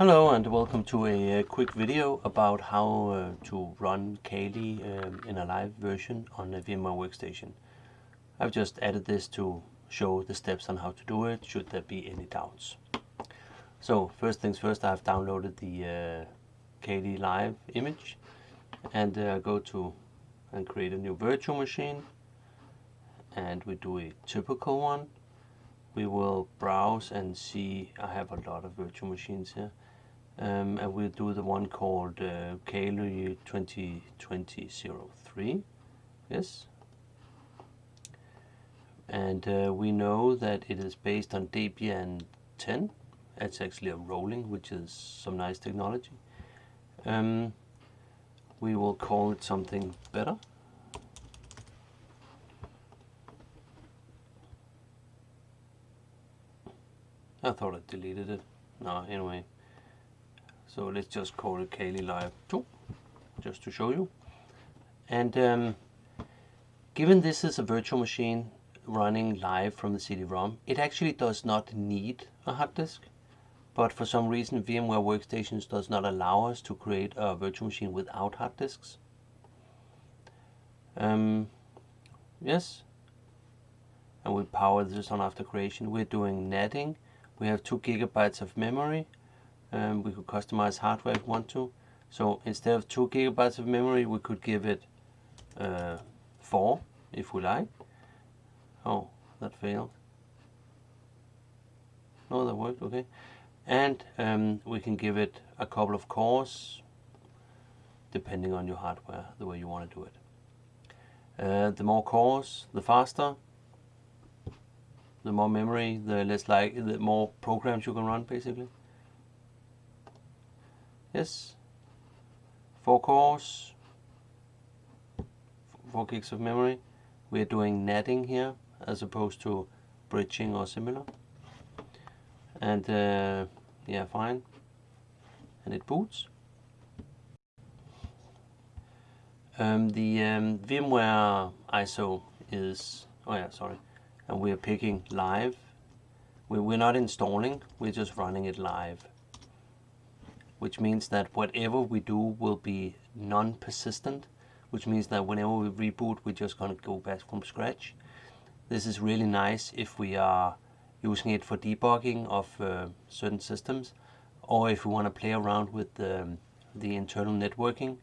Hello and welcome to a, a quick video about how uh, to run Kali um, in a live version on a VMware workstation. I've just added this to show the steps on how to do it should there be any doubts. So first things first I've downloaded the uh, Kali live image and uh, go to and create a new virtual machine and we do a typical one we will browse and see I have a lot of virtual machines here um, and we'll do the one called uh, Kali 2020-03 yes? And uh, we know that it is based on Debian 10 it's actually a rolling which is some nice technology. Um, we will call it something better. I thought I deleted it. No, anyway. So let's just call it Kali Live 2, just to show you. And um, given this is a virtual machine running live from the CD-ROM, it actually does not need a hard disk. But for some reason, VMware Workstations does not allow us to create a virtual machine without hard disks. Um, yes, and we power this on after creation. We're doing netting we have two gigabytes of memory um, we could customize hardware if we want to. So instead of two gigabytes of memory we could give it uh, four if we like. Oh that failed. No that worked okay. And um, we can give it a couple of cores depending on your hardware the way you want to do it. Uh, the more cores the faster. The more memory, the less like the more programs you can run basically. Yes, four cores, four gigs of memory. We are doing netting here as opposed to bridging or similar. And uh, yeah, fine. And it boots. Um, the um, VMware ISO is, oh yeah, sorry, and we're picking live. We're not installing, we're just running it live. Which means that whatever we do will be non-persistent, which means that whenever we reboot, we're just going to go back from scratch. This is really nice if we are using it for debugging of uh, certain systems, or if we want to play around with the, the internal networking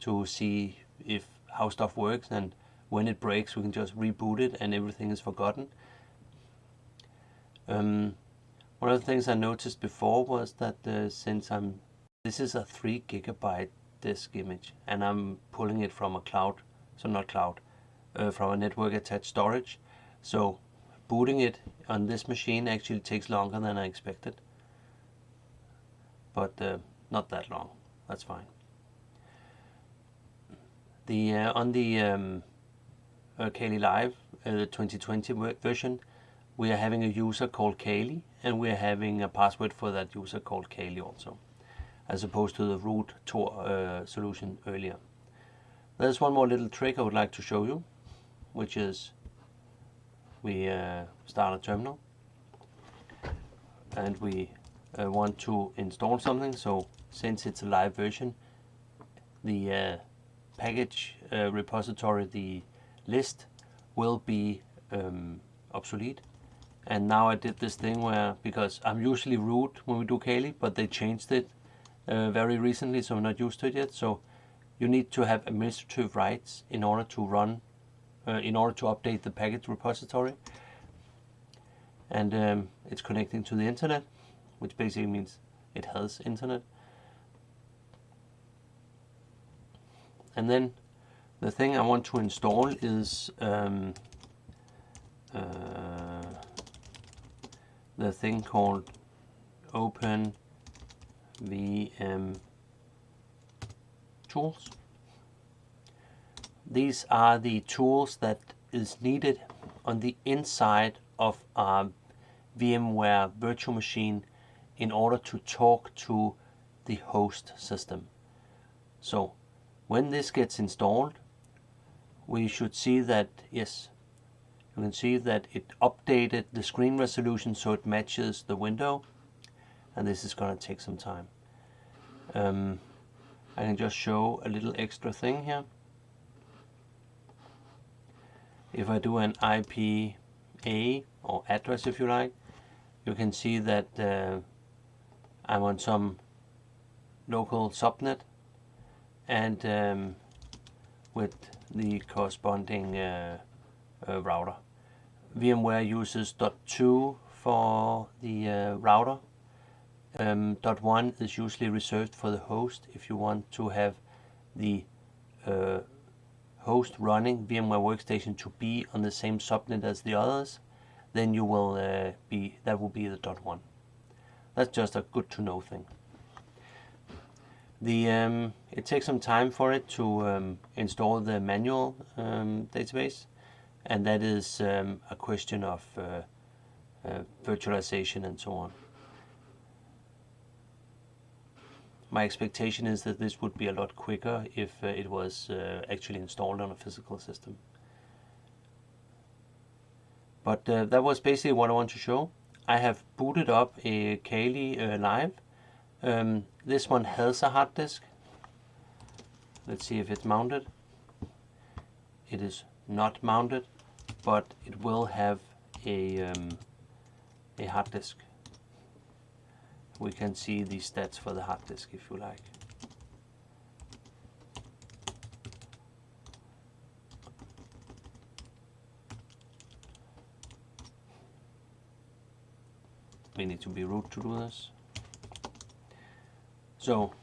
to see if how stuff works and when it breaks we can just reboot it and everything is forgotten. Um, one of the things I noticed before was that uh, since I'm this is a 3 gigabyte disk image and I'm pulling it from a cloud, so not cloud, uh, from a network attached storage. So booting it on this machine actually takes longer than I expected. But uh, not that long, that's fine. The uh, On the um, uh, Live, uh, the 2020 version, we are having a user called Kali and we are having a password for that user called Kali also, as opposed to the root toor uh, solution earlier. There's one more little trick I would like to show you, which is we uh, start a terminal and we uh, want to install something. So since it's a live version, the uh, package uh, repository, the list will be um, obsolete. And now I did this thing where, because I'm usually root when we do Kali, but they changed it uh, very recently, so I'm not used to it yet. So you need to have administrative rights in order to run, uh, in order to update the package repository. And um, it's connecting to the internet, which basically means it has internet. And then the thing I want to install is um, uh, the thing called Open VM tools. These are the tools that is needed on the inside of a VMware virtual machine in order to talk to the host system. So when this gets installed, we should see that, yes, you can see that it updated the screen resolution so it matches the window. And this is going to take some time. Um, I can just show a little extra thing here. If I do an IPA or address if you like, you can see that uh, I'm on some local subnet and um, with the corresponding uh, uh, router. VMware uses .2 for the uh, router. Um, .1 is usually reserved for the host if you want to have the uh, host running VMware Workstation to be on the same subnet as the others, then you will uh, be that will be the dot one That's just a good to know thing. The um, it takes some time for it to um, install the manual um, database, and that is um, a question of uh, uh, virtualization and so on. My expectation is that this would be a lot quicker if uh, it was uh, actually installed on a physical system. But uh, that was basically what I want to show. I have booted up a Kali uh, Live. Um, this one has a hard disk. Let's see if it's mounted. It is not mounted, but it will have a, um, a hard disk. We can see the stats for the hard disk if you like. we need to be root to do this. So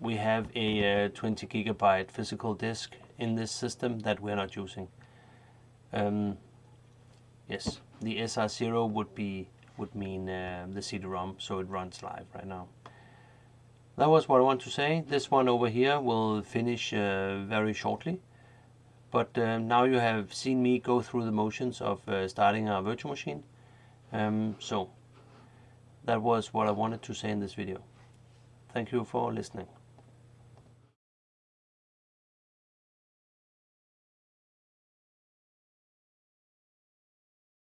we have a uh, 20 gigabyte physical disk in this system that we're not using. Um, yes, the SR0 would be would mean uh, the CD-ROM, so it runs live right now. That was what I want to say. This one over here will finish uh, very shortly. But uh, now you have seen me go through the motions of uh, starting our virtual machine. Um, so that was what I wanted to say in this video. Thank you for listening.